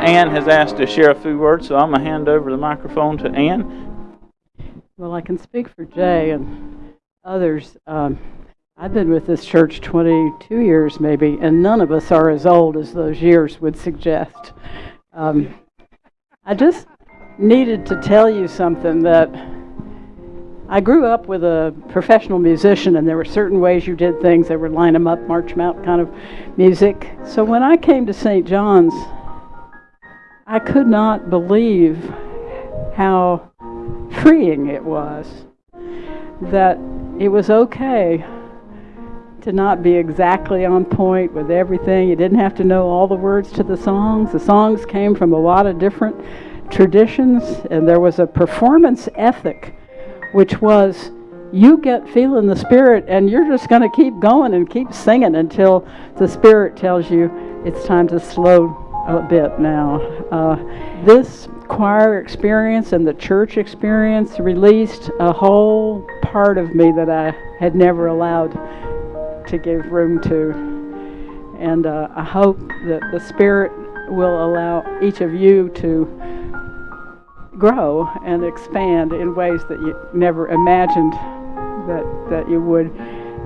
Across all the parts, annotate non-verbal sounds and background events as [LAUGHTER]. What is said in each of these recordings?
Ann has asked to share a few words, so I'm going to hand over the microphone to Ann. Well, I can speak for Jay and others. Um, I've been with this church 22 years, maybe, and none of us are as old as those years would suggest. Um, I just needed to tell you something that I grew up with a professional musician, and there were certain ways you did things. They would line them up, march them out kind of music. So when I came to St. John's, I could not believe how freeing it was. That it was okay to not be exactly on point with everything. You didn't have to know all the words to the songs. The songs came from a lot of different traditions, and there was a performance ethic, which was you get feeling the spirit, and you're just going to keep going and keep singing until the spirit tells you it's time to slow a bit now. Uh, this choir experience and the church experience released a whole part of me that I had never allowed to give room to. And uh, I hope that the Spirit will allow each of you to grow and expand in ways that you never imagined that, that you would.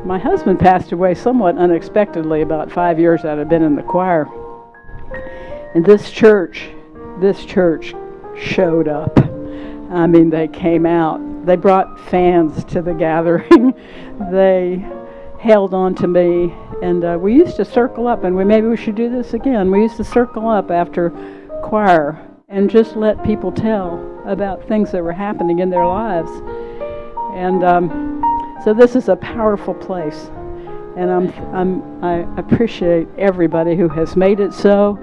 My husband passed away somewhat unexpectedly about five years out of been in the choir. And this church, this church showed up. I mean, they came out. They brought fans to the gathering. [LAUGHS] they held on to me, and uh, we used to circle up, and we maybe we should do this again. We used to circle up after choir and just let people tell about things that were happening in their lives. And um, so this is a powerful place, and I'm, I'm, I appreciate everybody who has made it so,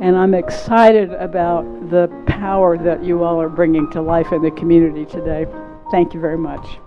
and I'm excited about the power that you all are bringing to life in the community today. Thank you very much.